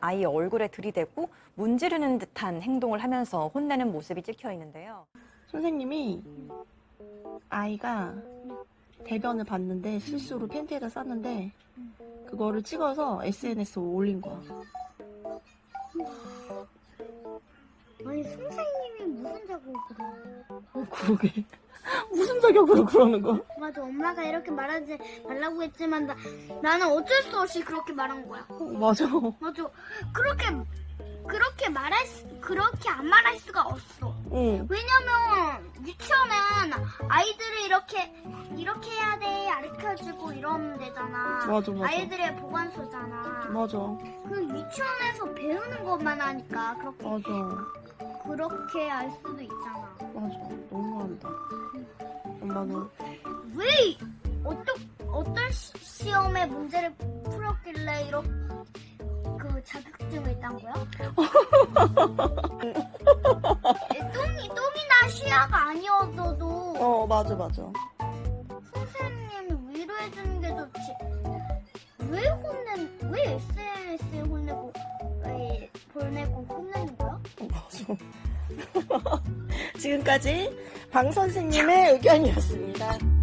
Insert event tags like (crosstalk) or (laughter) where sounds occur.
아이 얼굴에 들이대고 문지르는 듯한 행동을 하면서 혼내는 모습이 찍혀 있는데요. 선생님이 아이가 대변을 봤는데 실수로 팬티에다 쌌는데 그거를 찍어서 SNS에 올린 거야. 아니 선생님이 무슨 자국으로 어, 그러게. (laughs) 무슨 자격으로 그러는 거야? 맞아 엄마가 이렇게 말하지 말라고 했지만 나, 나는 어쩔 수 없이 그렇게 말한 거야 어, 맞아. 맞아 그렇게 그렇게 말할 수, 그렇게 안 말할 수가 없어 응. 왜냐면 유치원은 아이들을 이렇게 이렇게 해야 돼 가르쳐주고 이러면 되잖아 맞아, 맞아. 아이들의 보관소잖아 맞아. 그 유치원에서 배우는 것만 하니까 그렇게 맞아. 그렇게 알 수도 있잖아 맞아. 너무한다. 엄마는 왜 어떤 어떤 시, 시험에 문제를 풀었길래 이렇게 그 자격증을 딴 거야? (laughs) 똥이 똥이나 시야가 아니었어도 어 맞아 맞아. 선생님 위로해 주는 게 좋지. 왜 혼낸 왜 SNS에 혼내고 왜 보내고 혼내는 거야? 어, 맞아. (laughs) 지금까지 방 선생님의 의견이었습니다.